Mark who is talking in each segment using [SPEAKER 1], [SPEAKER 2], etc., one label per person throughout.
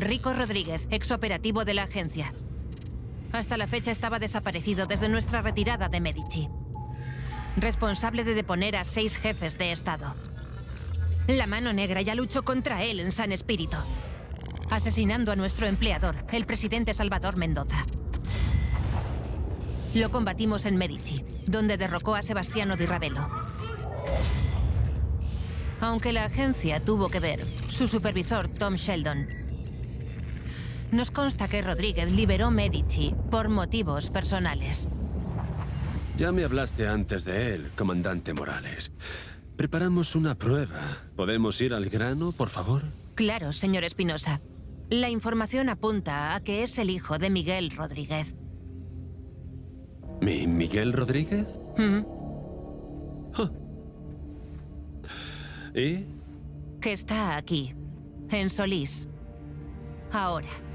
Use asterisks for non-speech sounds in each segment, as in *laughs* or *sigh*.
[SPEAKER 1] Rico Rodríguez, exoperativo de la agencia. Hasta la fecha estaba desaparecido desde nuestra retirada de Medici. Responsable de deponer a seis jefes de Estado. La mano negra ya luchó contra él en San Espíritu, asesinando a nuestro empleador, el presidente Salvador Mendoza. Lo combatimos en Medici, donde derrocó a Sebastiano Di Ravelo. Aunque la agencia tuvo que ver, su supervisor, Tom Sheldon, nos consta que Rodríguez liberó Medici por motivos personales.
[SPEAKER 2] Ya me hablaste antes de él, comandante Morales. Preparamos una prueba. ¿Podemos ir al grano, por favor?
[SPEAKER 1] Claro, señor Espinosa. La información apunta a que es el hijo de Miguel Rodríguez.
[SPEAKER 2] ¿Mi Miguel Rodríguez? ¿Y?
[SPEAKER 1] Que está aquí, en Solís. Ahora.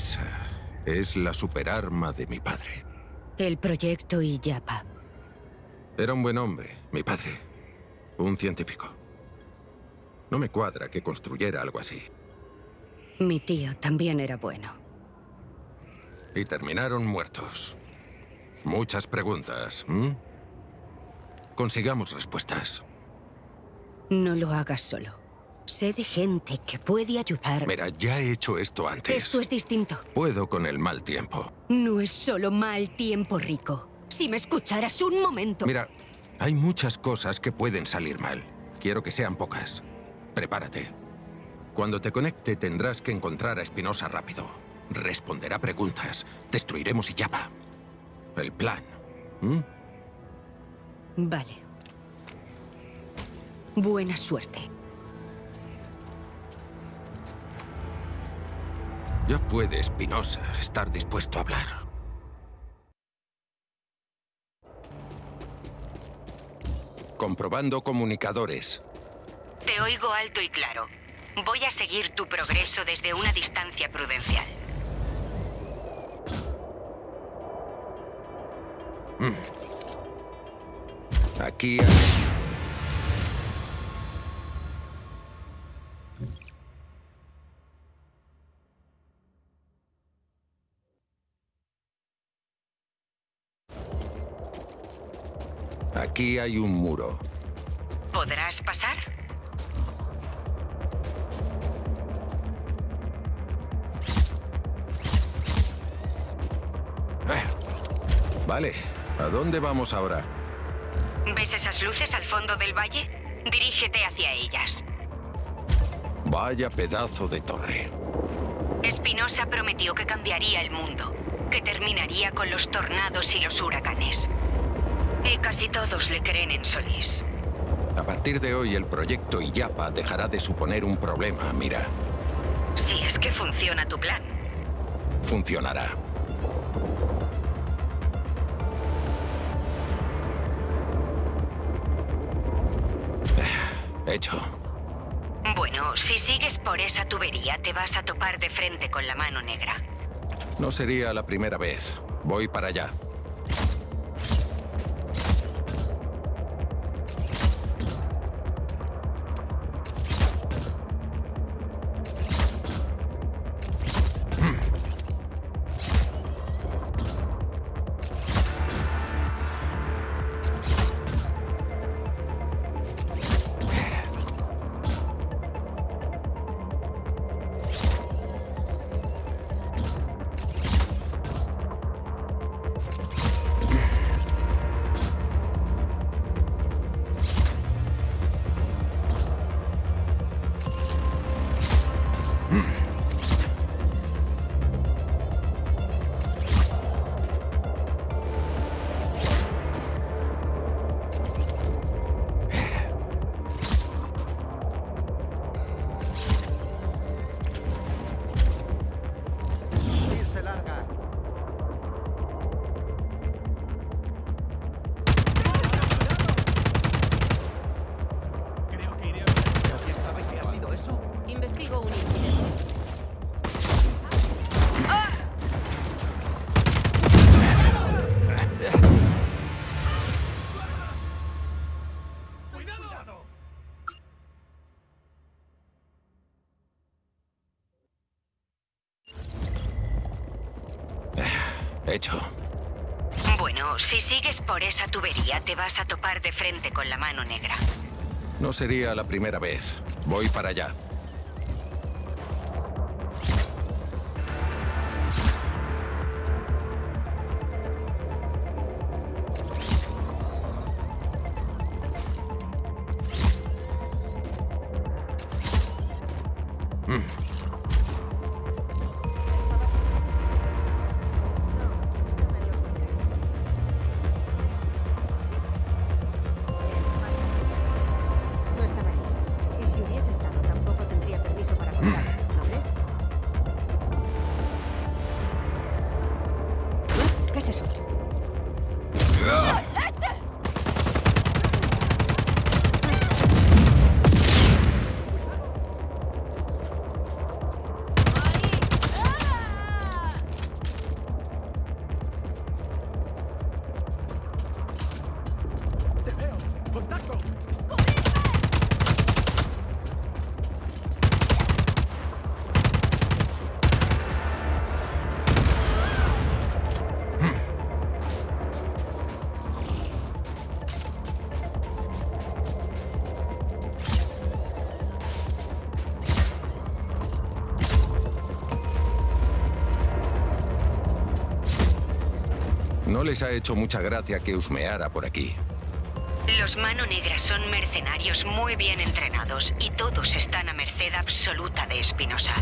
[SPEAKER 3] Esa es la superarma de mi padre.
[SPEAKER 4] El proyecto Iyapa.
[SPEAKER 3] Era un buen hombre, mi padre. Un científico. No me cuadra que construyera algo así.
[SPEAKER 4] Mi tío también era bueno.
[SPEAKER 3] Y terminaron muertos. Muchas preguntas. Consigamos respuestas.
[SPEAKER 4] No lo hagas solo. Sé de gente que puede ayudar.
[SPEAKER 3] Mira, ya he hecho esto antes.
[SPEAKER 4] Esto es distinto.
[SPEAKER 3] Puedo con el mal tiempo.
[SPEAKER 4] No es solo mal tiempo, Rico. Si me escucharas un momento...
[SPEAKER 3] Mira, hay muchas cosas que pueden salir mal. Quiero que sean pocas. Prepárate. Cuando te conecte tendrás que encontrar a Espinosa rápido. Responderá preguntas. Destruiremos Iyapa. El plan.
[SPEAKER 4] Vale. Buena suerte.
[SPEAKER 3] Ya puede Espinosa estar dispuesto a hablar. Comprobando comunicadores.
[SPEAKER 5] Te oigo alto y claro. Voy a seguir tu progreso desde una distancia prudencial.
[SPEAKER 3] Mm. Aquí... Aquí hay un muro.
[SPEAKER 5] ¿Podrás pasar?
[SPEAKER 3] Eh, vale. ¿A dónde vamos ahora?
[SPEAKER 5] ¿Ves esas luces al fondo del valle? Dirígete hacia ellas.
[SPEAKER 3] Vaya pedazo de torre.
[SPEAKER 5] Espinosa prometió que cambiaría el mundo, que terminaría con los tornados y los huracanes. Y casi todos le creen en Solís.
[SPEAKER 3] A partir de hoy el proyecto Iyapa dejará de suponer un problema, mira.
[SPEAKER 5] Si es que funciona tu plan.
[SPEAKER 3] Funcionará. *sighs* Hecho.
[SPEAKER 5] Bueno, si sigues por esa tubería, te vas a topar de frente con la mano negra.
[SPEAKER 3] No sería la primera vez. Voy para allá. Hecho.
[SPEAKER 5] Bueno, si sigues por esa tubería te vas a topar de frente con la mano negra.
[SPEAKER 3] No sería la primera vez. Voy para allá.
[SPEAKER 4] ¿Qué
[SPEAKER 3] No les ha hecho mucha gracia que husmeara por aquí.
[SPEAKER 5] Los Mano Negra son mercenarios muy bien entrenados y todos están a merced absoluta de Espinosa.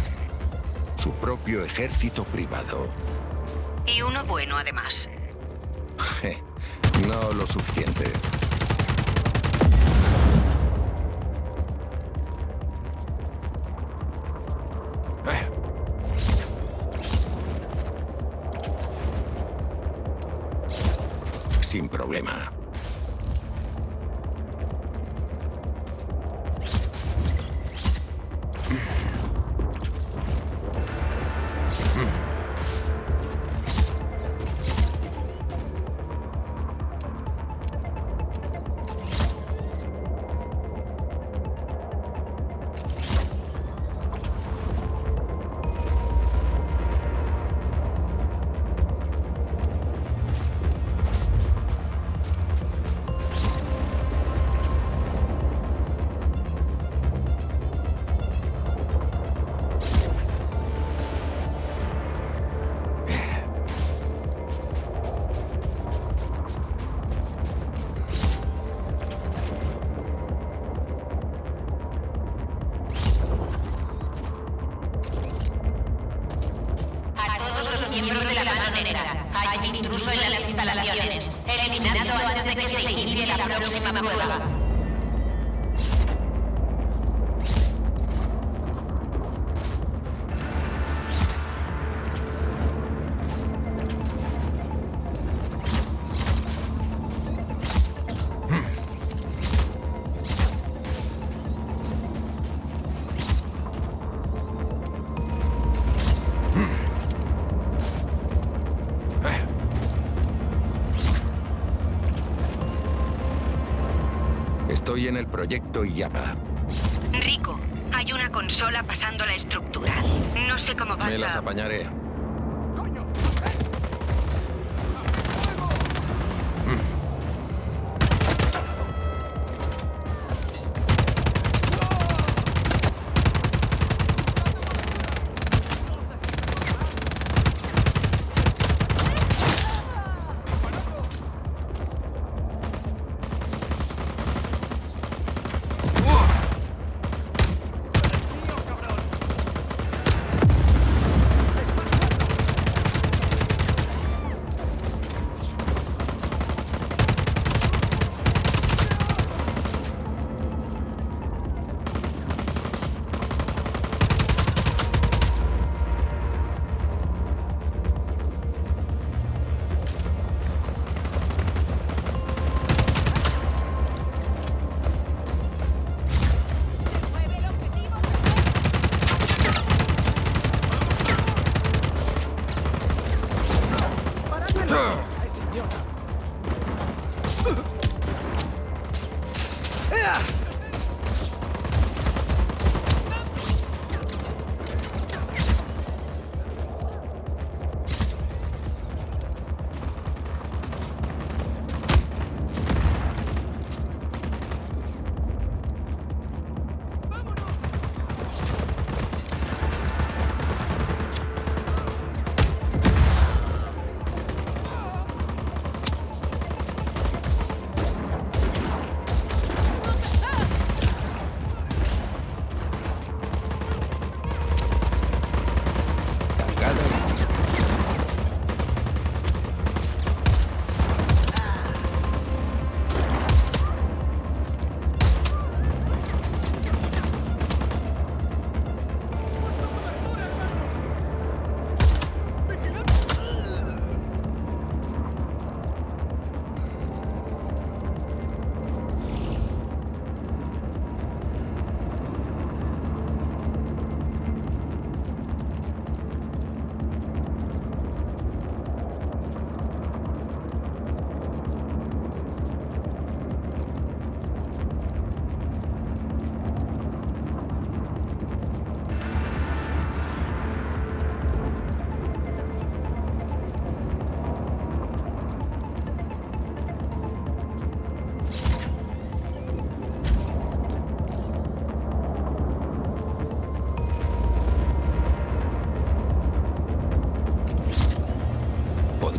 [SPEAKER 3] Su propio ejército privado.
[SPEAKER 5] Y uno bueno además.
[SPEAKER 3] Je, *laughs* No lo suficiente. Estoy en el proyecto IAPA.
[SPEAKER 5] Rico, hay una consola pasando la estructura. No sé cómo vas
[SPEAKER 3] Me las apañaré.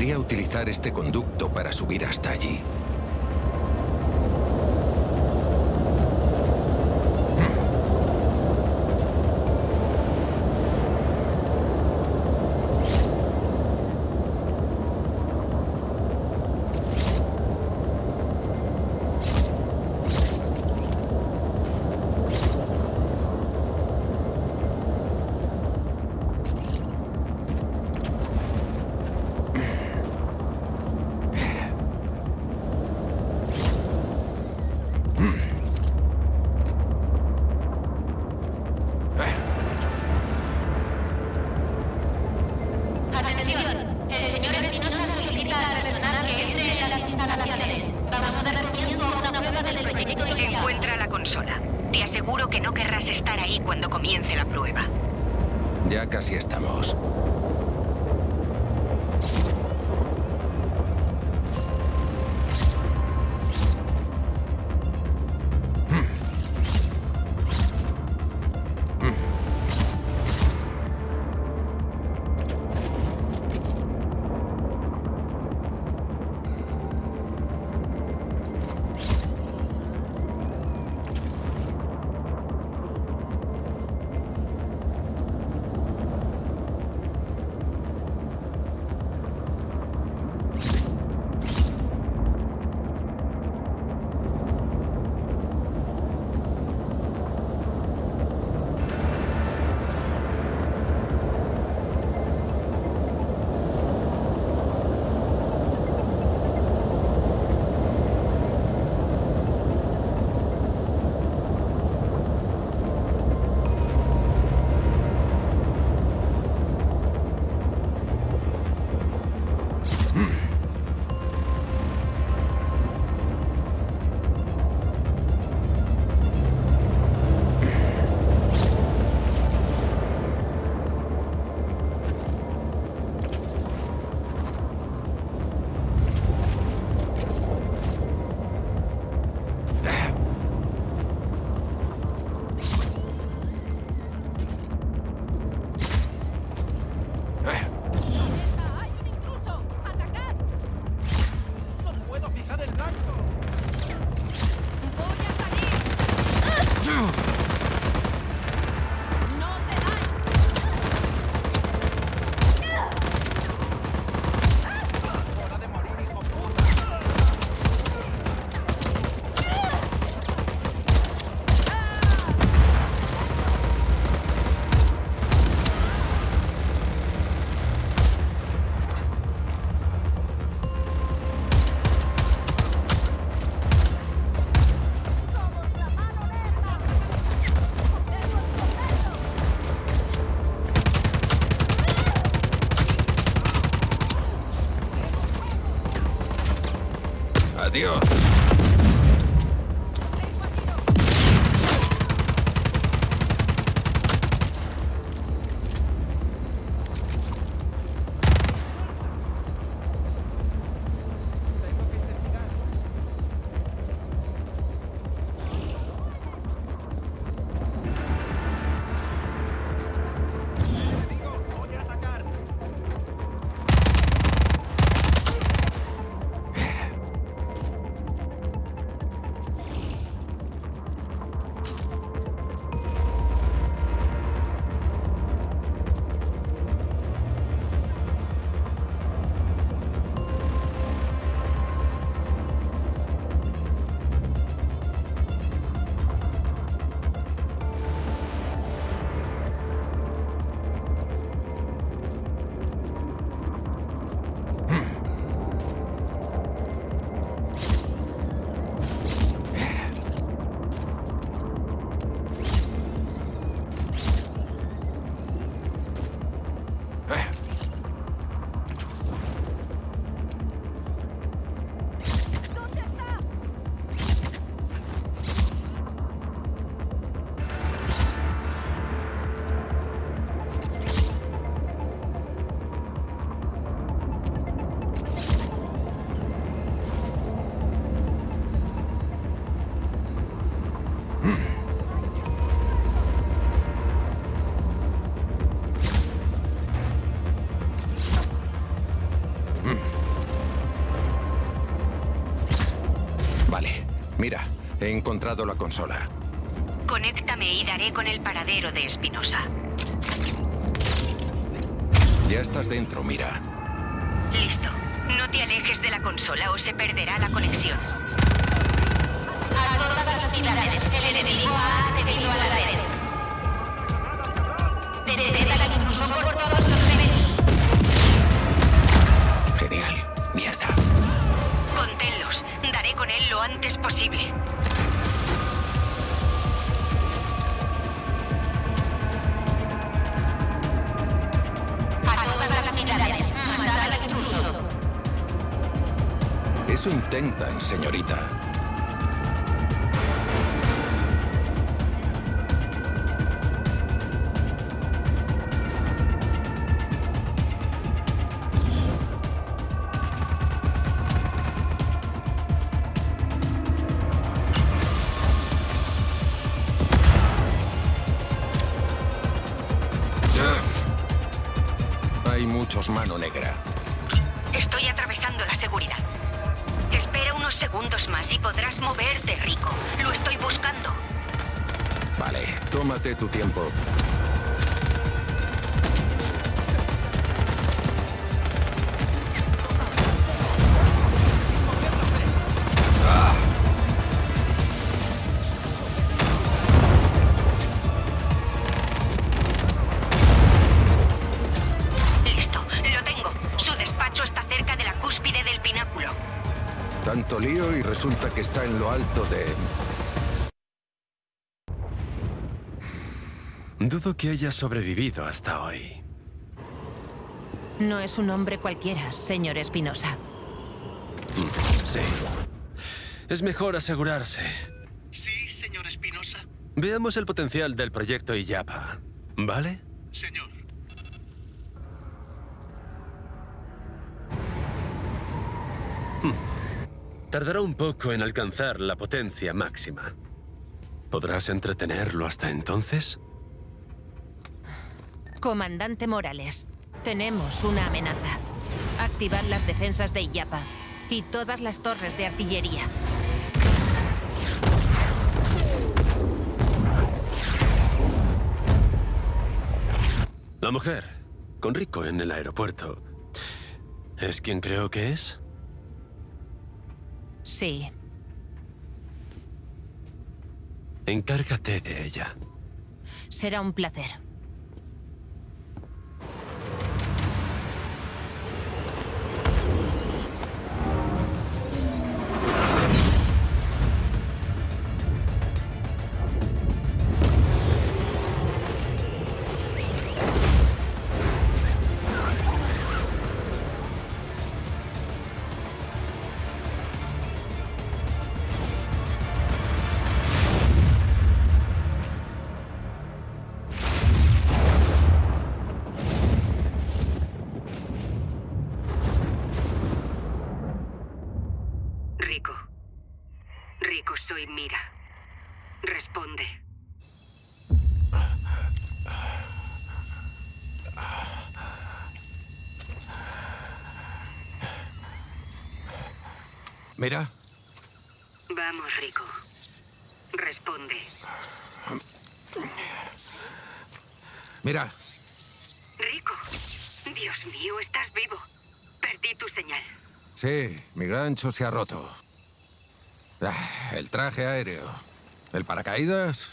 [SPEAKER 1] Podría utilizar este conducto para subir hasta allí. Adiós.
[SPEAKER 3] Encontrado la consola.
[SPEAKER 5] Conéctame y daré con el paradero de Espinosa.
[SPEAKER 3] Ya estás dentro, mira.
[SPEAKER 5] Listo. No te alejes de la consola o se perderá la conexión.
[SPEAKER 6] A todas las unidades, el enemigo ha accedido a la red. Detened al intruso por todos los medios.
[SPEAKER 3] Genial. Mierda.
[SPEAKER 5] Conténlos. Daré con él lo antes posible.
[SPEAKER 6] Matad al intruso.
[SPEAKER 3] Eso intentan, señorita. Muchos mano negra.
[SPEAKER 5] Estoy atravesando la seguridad. Espera unos segundos más y podrás moverte, Rico. Lo estoy buscando.
[SPEAKER 3] Vale, tómate tu tiempo. Que está en lo alto de...
[SPEAKER 2] Dudo que haya sobrevivido hasta hoy.
[SPEAKER 1] No es un hombre cualquiera, señor Espinosa.
[SPEAKER 2] Sí. Es mejor asegurarse.
[SPEAKER 7] Sí, señor Espinosa.
[SPEAKER 2] Veamos el potencial del proyecto Iyapa. ¿Vale?
[SPEAKER 7] Señor.
[SPEAKER 2] Tardará un poco en alcanzar la potencia máxima. ¿Podrás entretenerlo hasta entonces?
[SPEAKER 1] Comandante Morales, tenemos una amenaza. Activar las defensas de Iyapa y todas las torres de artillería.
[SPEAKER 2] La mujer, con Rico en el aeropuerto. ¿Es quien creo que es?
[SPEAKER 1] Sí,
[SPEAKER 2] Encárgate de ella.
[SPEAKER 1] será un placer.
[SPEAKER 5] Mira, Vamos, Rico. Responde.
[SPEAKER 3] mira.
[SPEAKER 5] Rico. Dios mío, estás vivo. Perdí tu señal.
[SPEAKER 3] Sí, mi gancho se ha roto. Ah, El traje aéreo. El paracaídas.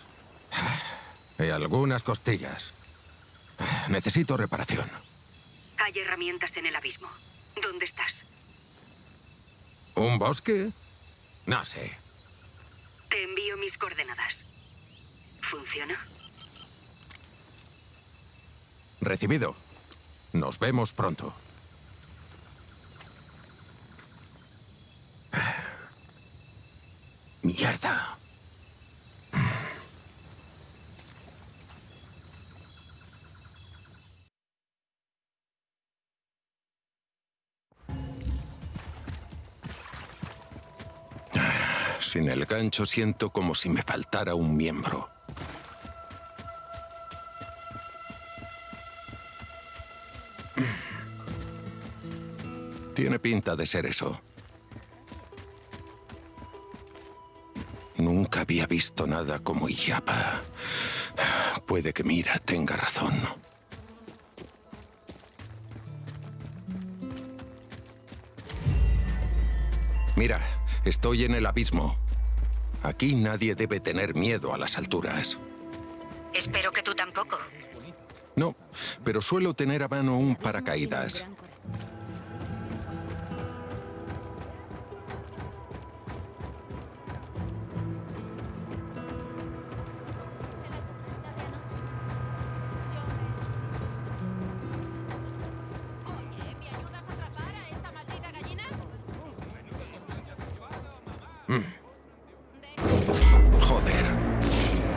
[SPEAKER 3] Ah, Y algunas costillas. Ah, Necesito reparación.
[SPEAKER 5] Hay herramientas en el abismo. ¿Dónde estás?
[SPEAKER 3] ¿Un bosque? No sé.
[SPEAKER 5] Te envío mis coordenadas. ¿Funciona?
[SPEAKER 3] Recibido. Nos vemos pronto. *sighs* Mierda. Sin el gancho siento como si me faltara un miembro. Tiene pinta de ser eso. Nunca había visto nada como Iyapa. Puede que Mira tenga razón. Mira, estoy en el abismo. Aquí nadie debe tener miedo a las alturas.
[SPEAKER 5] Espero que tú tampoco.
[SPEAKER 3] No, pero suelo tener a mano un paracaídas. Joder.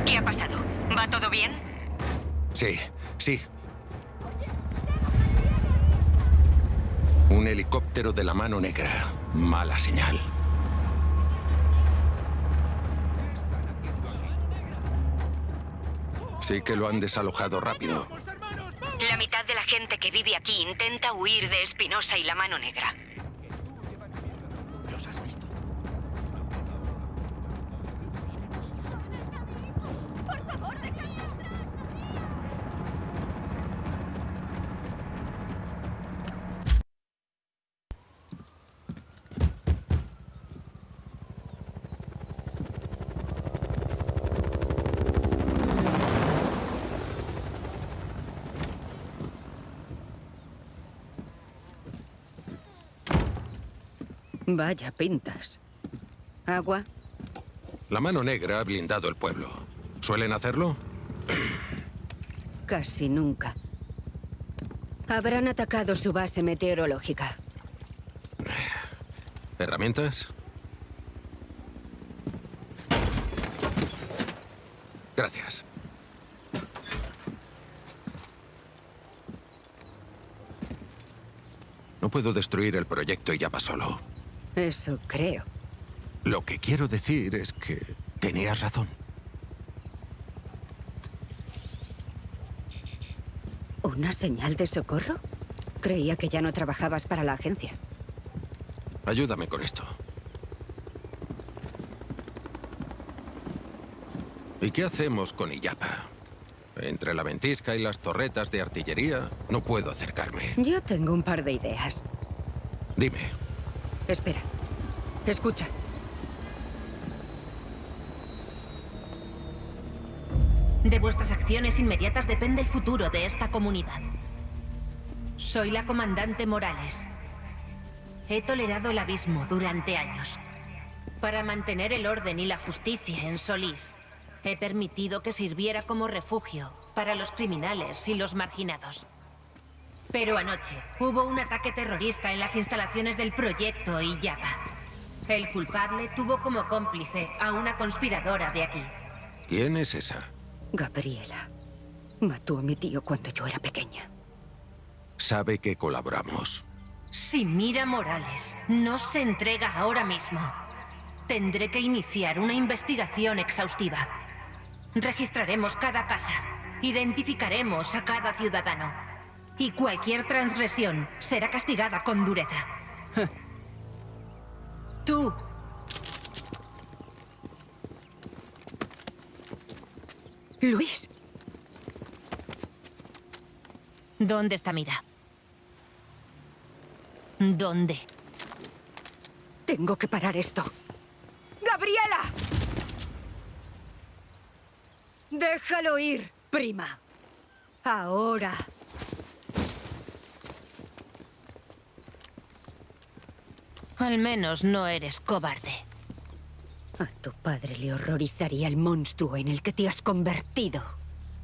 [SPEAKER 5] ¿Qué ha pasado? ¿Va todo bien?
[SPEAKER 3] Sí, sí. Un helicóptero de la mano negra. Mala señal. Sí que lo han desalojado rápido.
[SPEAKER 5] La mitad de la gente que vive aquí intenta huir de Espinosa y la mano negra.
[SPEAKER 3] ¿Los has visto?
[SPEAKER 4] Vaya pintas. ¿Agua?
[SPEAKER 3] La mano negra ha blindado el pueblo. ¿Suelen hacerlo?
[SPEAKER 4] Casi nunca. Habrán atacado su base meteorológica.
[SPEAKER 3] ¿Herramientas? Gracias. No puedo destruir el proyecto y ya va solo.
[SPEAKER 4] Eso creo.
[SPEAKER 3] Lo que quiero decir es que tenías razón.
[SPEAKER 4] ¿Una señal de socorro? Creía que ya no trabajabas para la agencia.
[SPEAKER 3] Ayúdame con esto. ¿Y qué hacemos con Illapa? Entre la ventisca y las torretas de artillería, no puedo acercarme.
[SPEAKER 4] Yo tengo un par de ideas.
[SPEAKER 3] Dime,
[SPEAKER 4] Espera. Escucha.
[SPEAKER 1] De vuestras acciones inmediatas depende el futuro de esta comunidad. Soy la comandante Morales. He tolerado el abismo durante años. Para mantener el orden y la justicia en Solís, he permitido que sirviera como refugio para los criminales y los marginados. Pero anoche hubo un ataque terrorista en las instalaciones del proyecto Iyapa. El culpable tuvo como cómplice a una conspiradora de aquí.
[SPEAKER 3] ¿quién es esa?
[SPEAKER 4] Gabriela. Mató a mi tío cuando yo era pequeña.
[SPEAKER 3] Sabe que colaboramos.
[SPEAKER 1] Si Mira Morales no se entrega ahora mismo, tendré que iniciar una investigación exhaustiva. Registraremos cada casa, identificaremos a cada ciudadano. Y cualquier transgresión será castigada con dureza. *laughs* Tú.
[SPEAKER 4] Luis,
[SPEAKER 1] ¿Dónde está Mira? ¿Dónde?
[SPEAKER 4] tengo que parar esto. ¡Gabriela! Déjalo ir, prima. Ahora.
[SPEAKER 1] Al menos no eres cobarde.
[SPEAKER 4] A tu padre le horrorizaría el monstruo en el que te has convertido.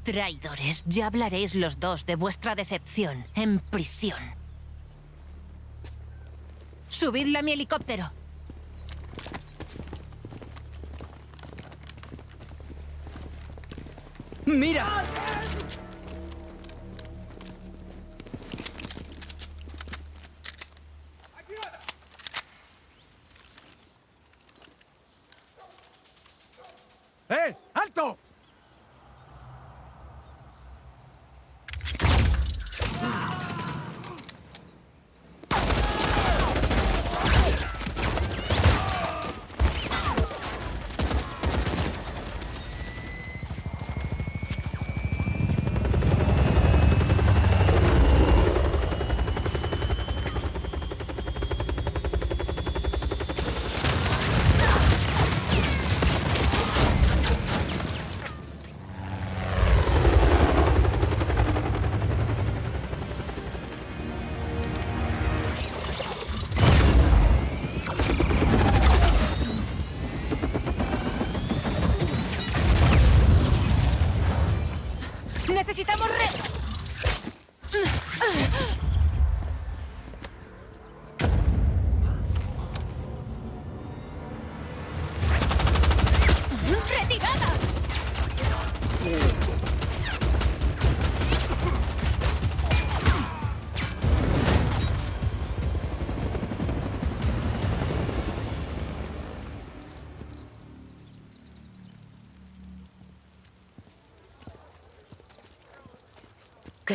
[SPEAKER 1] Traidores, ya hablaréis los dos de vuestra decepción en prisión. Subidla a mi helicóptero.
[SPEAKER 8] ¡Mira! ¡Eh!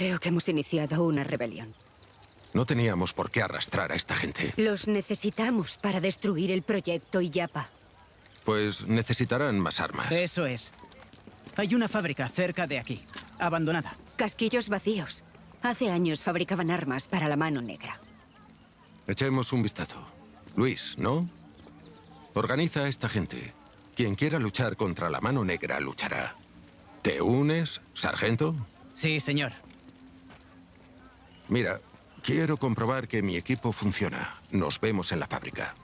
[SPEAKER 5] Creo que hemos iniciado una rebelión.
[SPEAKER 3] No teníamos por qué arrastrar a esta gente.
[SPEAKER 5] Los necesitamos para destruir el proyecto Iyapa.
[SPEAKER 3] Pues necesitarán más armas.
[SPEAKER 8] Eso es. Hay una fábrica cerca de aquí, abandonada.
[SPEAKER 5] Casquillos vacíos. Hace años fabricaban armas para la mano negra.
[SPEAKER 3] Echemos un vistazo. Luis, ¿no? Organiza a esta gente. Quien quiera luchar contra la mano negra luchará. ¿Te unes, sargento?
[SPEAKER 8] Sí, señor.
[SPEAKER 3] Mira, quiero comprobar que mi equipo funciona. Nos vemos en la fábrica.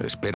[SPEAKER 3] Espera.